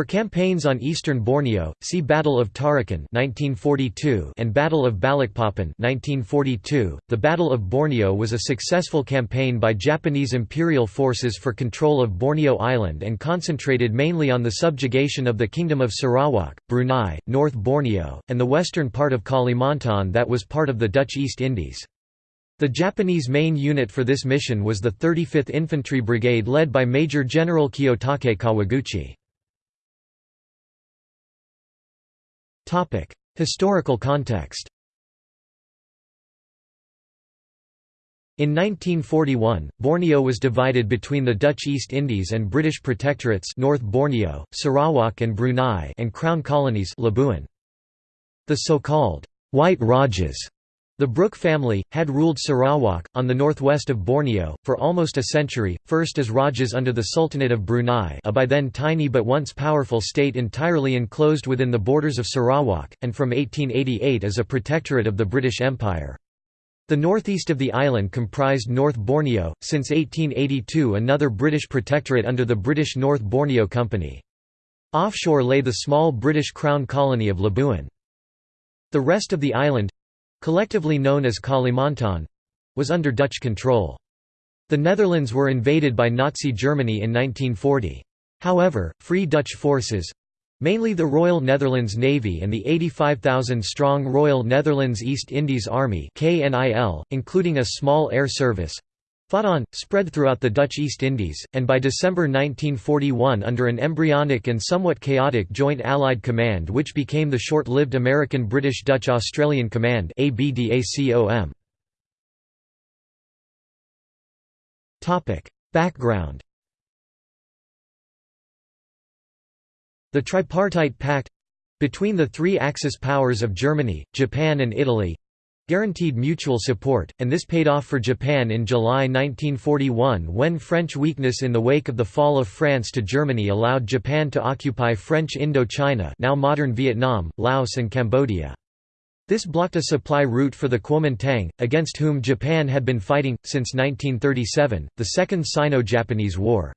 For campaigns on eastern Borneo, see Battle of Tarakan 1942 and Battle of Balikpapan 1942. The Battle of Borneo was a successful campaign by Japanese imperial forces for control of Borneo Island and concentrated mainly on the subjugation of the Kingdom of Sarawak, Brunei, North Borneo, and the western part of Kalimantan that was part of the Dutch East Indies. The Japanese main unit for this mission was the 35th Infantry Brigade led by Major General Kiyotake Kawaguchi. Historical context In 1941, Borneo was divided between the Dutch East Indies and British protectorates North Borneo, Sarawak and Brunei and Crown colonies Labuan. The so-called White Rajas the Brooke family, had ruled Sarawak, on the northwest of Borneo, for almost a century, first as Rajas under the Sultanate of Brunei a by then tiny but once powerful state entirely enclosed within the borders of Sarawak, and from 1888 as a protectorate of the British Empire. The northeast of the island comprised North Borneo, since 1882 another British protectorate under the British North Borneo Company. Offshore lay the small British Crown colony of Labuan. The rest of the island, collectively known as Kalimantan was under Dutch control. The Netherlands were invaded by Nazi Germany in 1940. However, Free Dutch forces mainly the Royal Netherlands Navy and the 85,000-strong Royal Netherlands East Indies Army including a small air service Fought on, spread throughout the Dutch East Indies, and by December 1941 under an embryonic and somewhat chaotic Joint Allied Command which became the short-lived American British-Dutch-Australian Command Background The Tripartite Pact—between the three Axis powers of Germany, Japan and Italy, guaranteed mutual support, and this paid off for Japan in July 1941 when French weakness in the wake of the fall of France to Germany allowed Japan to occupy French Indochina now modern Vietnam, Laos and Cambodia. This blocked a supply route for the Kuomintang, against whom Japan had been fighting, since 1937, the Second Sino-Japanese War.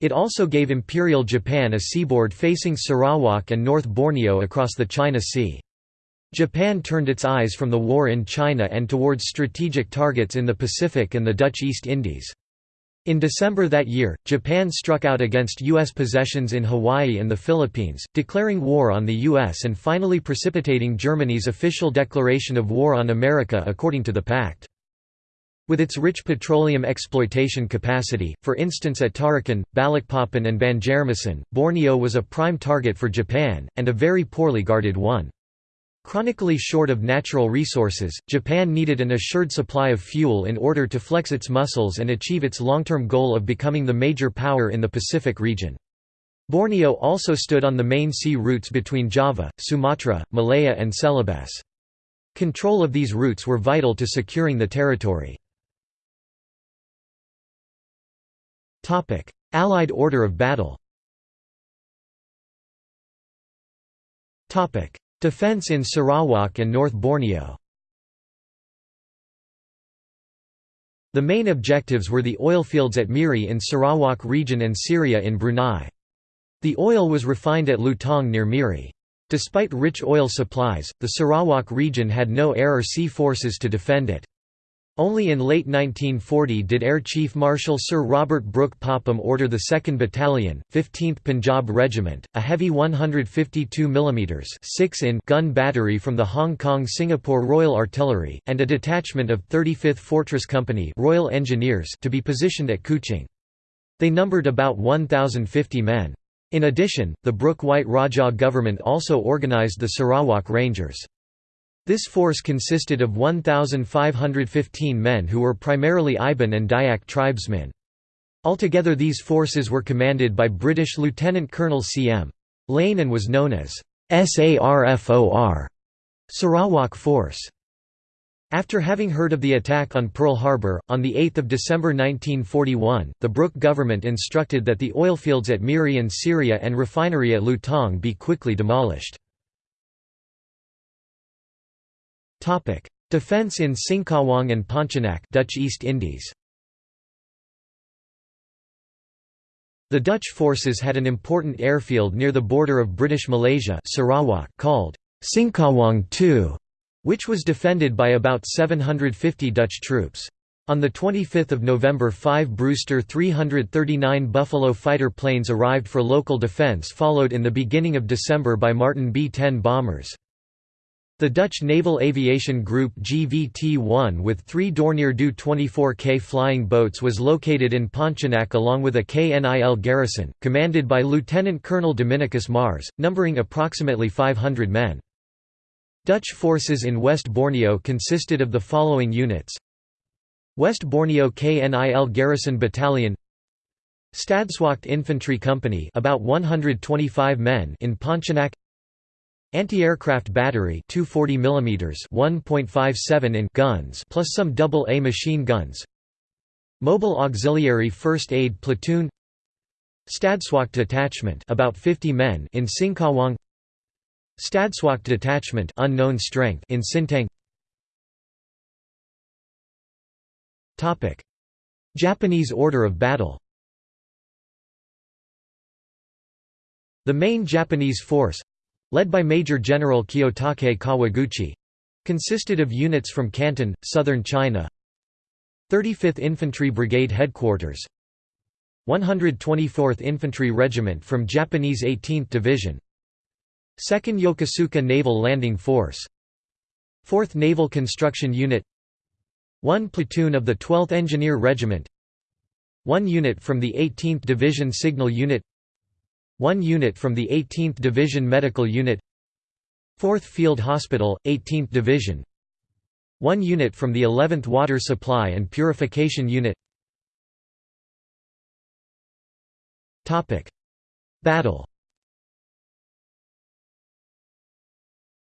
It also gave Imperial Japan a seaboard facing Sarawak and North Borneo across the China Sea. Japan turned its eyes from the war in China and towards strategic targets in the Pacific and the Dutch East Indies. In December that year, Japan struck out against U.S. possessions in Hawaii and the Philippines, declaring war on the U.S. and finally precipitating Germany's official declaration of war on America according to the pact. With its rich petroleum exploitation capacity, for instance at Tarakan, Balikpapan and Banjarmasin, Borneo was a prime target for Japan, and a very poorly guarded one. Chronically short of natural resources, Japan needed an assured supply of fuel in order to flex its muscles and achieve its long-term goal of becoming the major power in the Pacific region. Borneo also stood on the main sea routes between Java, Sumatra, Malaya and Celebes. Control of these routes were vital to securing the territory. Allied order of battle Defense in Sarawak and North Borneo The main objectives were the oilfields at Miri in Sarawak region and Seria in Brunei. The oil was refined at Lutong near Miri. Despite rich oil supplies, the Sarawak region had no air or sea forces to defend it. Only in late 1940 did Air Chief Marshal Sir Robert Brooke Popham order the 2nd Battalion, 15th Punjab Regiment, a heavy 152 mm 6 in gun battery from the Hong Kong-Singapore Royal Artillery, and a detachment of 35th Fortress Company Royal Engineers to be positioned at Kuching. They numbered about 1,050 men. In addition, the Brooke White Rajah government also organised the Sarawak Rangers. This force consisted of 1,515 men who were primarily Iban and Dayak tribesmen. Altogether these forces were commanded by British Lieutenant Colonel C.M. Lane and was known as SARFOR Sarawak Force. After having heard of the attack on Pearl Harbor, on 8 December 1941, the Brooke government instructed that the oilfields at Miri and Seria and refinery at Lutong be quickly demolished. Defense in Singkawang and Pontianak, Dutch East Indies. The Dutch forces had an important airfield near the border of British Malaysia Sarawak called Singkawang II, which was defended by about 750 Dutch troops. On 25 November five Brewster 339 Buffalo fighter planes arrived for local defense followed in the beginning of December by Martin B-10 bombers. The Dutch Naval Aviation Group GVT-1 with three Dornier Do 24K flying boats was located in Pontianak along with a KNIL garrison, commanded by Lieutenant Colonel Dominicus Mars, numbering approximately 500 men. Dutch forces in West Borneo consisted of the following units. West Borneo KNIL Garrison Battalion. Stadswacht Infantry Company about 125 men in Pontianak Anti-aircraft battery 240 mm 1.57 in guns plus some double-A machine guns. Mobile Auxiliary First Aid Platoon. Stadswacht Detachment about 50 men in Singkawang. Stadswacht Detachment unknown strength in Sintang. Topic. Japanese order of battle. The main Japanese force led by Major General Kiyotake Kawaguchi consisted of units from Canton, southern China 35th Infantry Brigade Headquarters 124th Infantry Regiment from Japanese 18th Division 2nd Yokosuka Naval Landing Force 4th Naval Construction Unit 1 platoon of the 12th Engineer Regiment 1 unit from the 18th Division Signal Unit 1 unit from the 18th Division Medical Unit 4th Field Hospital, 18th Division 1 unit from the 11th Water Supply and Purification Unit. Battle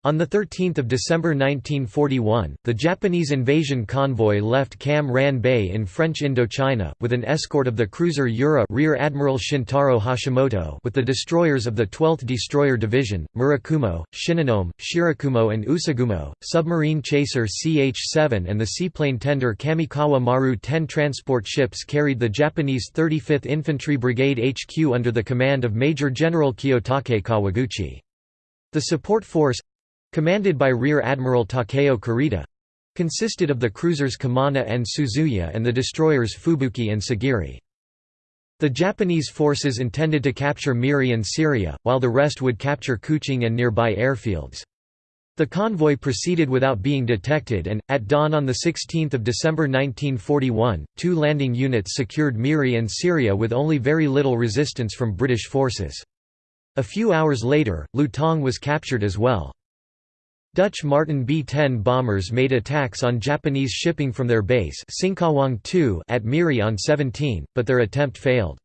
On 13 December 1941, the Japanese invasion convoy left Cam Ranh Bay in French Indochina, with an escort of the cruiser Yura Rear Admiral Shintaro Hashimoto with the destroyers of the 12th Destroyer Division, Murakumo, Shinonome, Shirakumo and Usugumo, submarine chaser CH-7 and the seaplane tender Kamikawa Maru 10 transport ships carried the Japanese 35th Infantry Brigade HQ under the command of Major General Kiyotake Kawaguchi. The support force, commanded by Rear Admiral Takeo Kurita consisted of the cruisers Kumano and Suzuya and the destroyers Fubuki and Sagiri. The Japanese forces intended to capture Miri and Seria, while the rest would capture Kuching and nearby airfields. The convoy proceeded without being detected and, at dawn on 16 December 1941, two landing units secured Miri and Seria with only very little resistance from British forces. A few hours later, Lutong was captured as well. Dutch Martin B-10 bombers made attacks on Japanese shipping from their base at Miri on 17, but their attempt failed.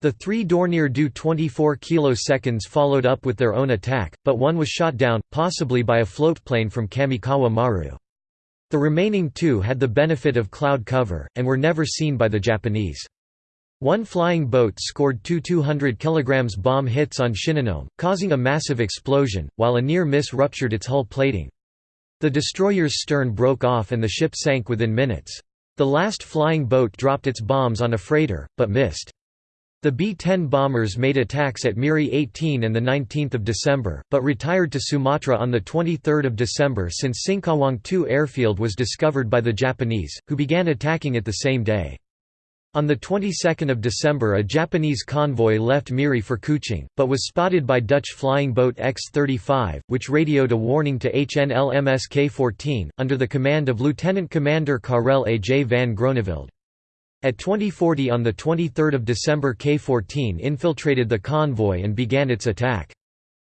The three Dornier Do 24 kiloseconds followed up with their own attack, but one was shot down, possibly by a floatplane from Kamikawa Maru. The remaining two had the benefit of cloud cover, and were never seen by the Japanese. One flying boat scored two 200 kg bomb hits on Shinonome, causing a massive explosion, while a near miss ruptured its hull plating. The destroyer's stern broke off and the ship sank within minutes. The last flying boat dropped its bombs on a freighter, but missed. The B-10 bombers made attacks at Miri 18 and 19 December, but retired to Sumatra on 23 December since Singkawang 2 airfield was discovered by the Japanese, who began attacking it the same day. On the 22nd of December a Japanese convoy left Miri for Kuching, but was spotted by Dutch flying boat X-35, which radioed a warning to HNLMS K-14, under the command of Lieutenant Commander Karel A. J. van Groeneveld. At 2040 on the 23 December K-14 infiltrated the convoy and began its attack.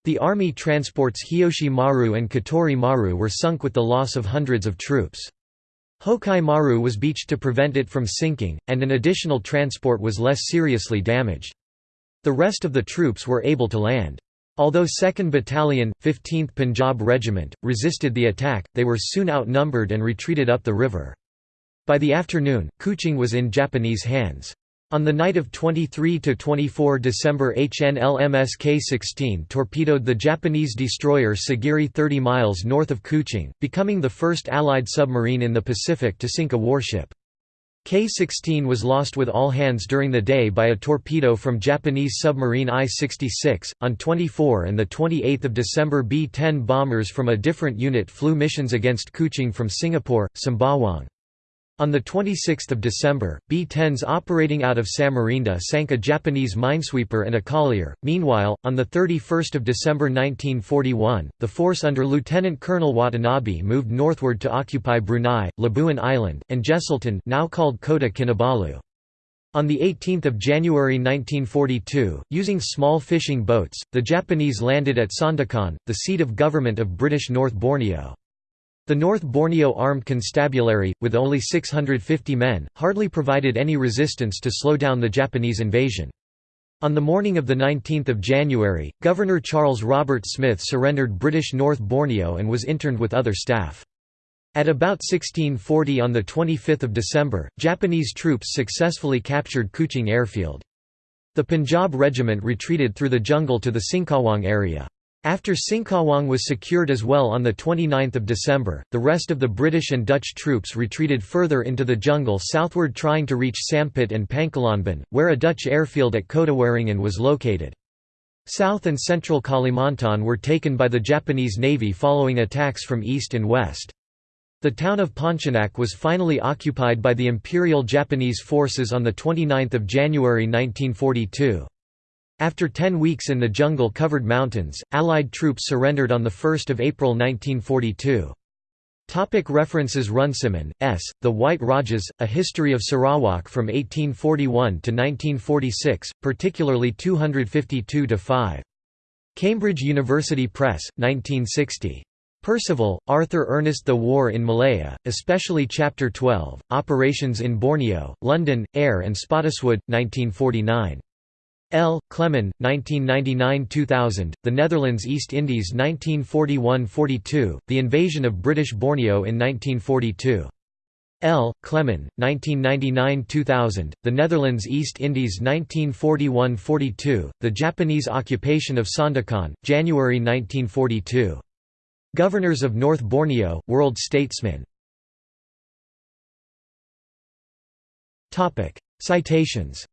The army transports Hiyoshi Maru and Katori Maru were sunk with the loss of hundreds of troops. Hokai Maru was beached to prevent it from sinking, and an additional transport was less seriously damaged. The rest of the troops were able to land. Although 2nd Battalion, 15th Punjab Regiment, resisted the attack, they were soon outnumbered and retreated up the river. By the afternoon, Kuching was in Japanese hands. On the night of 23–24 December HNLMS K-16 torpedoed the Japanese destroyer Sagiri 30 miles north of Kuching, becoming the first Allied submarine in the Pacific to sink a warship. K-16 was lost with all hands during the day by a torpedo from Japanese submarine I-66. On 24 and 28 December B-10 bombers from a different unit flew missions against Kuching from Singapore, Sembawang. On 26 December, B-10s operating out of Samarinda sank a Japanese minesweeper and a collier. Meanwhile, on 31 December 1941, the force under Lieutenant Colonel Watanabe moved northward to occupy Brunei, Labuan Island, and Jesselton now called Kota Kinabalu. On 18 January 1942, using small fishing boats, the Japanese landed at Sandakan, the seat of government of British North Borneo. The North Borneo Armed Constabulary, with only 650 men, hardly provided any resistance to slow down the Japanese invasion. On the morning of 19 January, Governor Charles Robert Smith surrendered British North Borneo and was interned with other staff. At about 1640 on 25 December, Japanese troops successfully captured Kuching airfield. The Punjab regiment retreated through the jungle to the Singkawang area. After Singkawang was secured as well on 29 December, the rest of the British and Dutch troops retreated further into the jungle southward trying to reach Sampit and Pangkalanbun, where a Dutch airfield at Kotawaringin was located. South and central Kalimantan were taken by the Japanese Navy following attacks from east and west. The town of Pontianak was finally occupied by the Imperial Japanese forces on 29 January 1942. After ten weeks in the jungle-covered mountains, Allied troops surrendered on 1 April 1942. Topic references Runciman, S., The White Rajas, A History of Sarawak from 1841 to 1946, particularly 252–5. Cambridge University Press, 1960. Percival, Arthur Ernest The War in Malaya, especially Chapter 12, Operations in Borneo, London, Eyre and Spottiswoode, 1949. L. Clement, 1999–2000, The Netherlands East Indies 1941–42, The Invasion of British Borneo in 1942. L. Clement, 1999–2000, The Netherlands East Indies 1941–42, The Japanese Occupation of Sandakan, January 1942. Governors of North Borneo, World Statesman. Citations